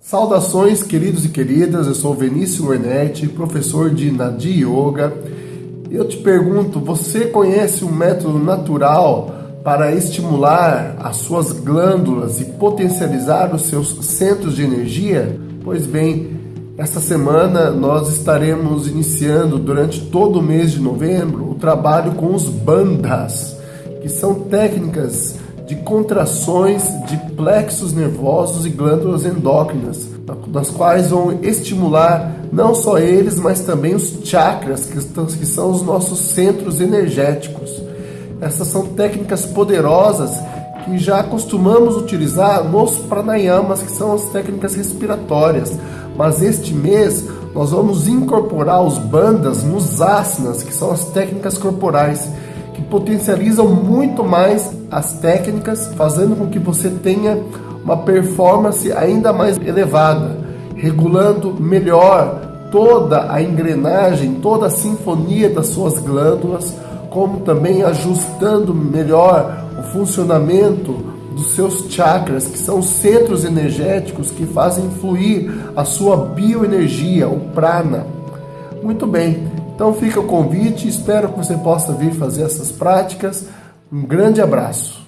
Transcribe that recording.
Saudações, queridos e queridas. Eu sou Vinícius Wernetti, professor de Nadi Yoga. Eu te pergunto, você conhece um método natural para estimular as suas glândulas e potencializar os seus centros de energia? Pois bem, esta semana nós estaremos iniciando durante todo o mês de novembro o trabalho com os bandas, que são técnicas de contrações de plexos nervosos e glândulas endócrinas, nas quais vão estimular não só eles, mas também os chakras, que, são os nossos centros energéticos. Essas são técnicas poderosas que já costumamos utilizar nos pranayamas, que são as técnicas respiratórias. Mas este mês nós vamos incorporar os bandas nos asanas, que são as técnicas corporais que potencializam muito mais as técnicas, fazendo com que você tenha uma performance ainda mais elevada, regulando melhor toda a engrenagem, toda a sinfonia das suas glândulas, como também ajustando melhor o funcionamento dos seus chakras, que são centros energéticos que fazem fluir a sua bioenergia, o prana. Muito bem, então fica o convite, espero que você possa vir fazer essas práticas. Um grande abraço.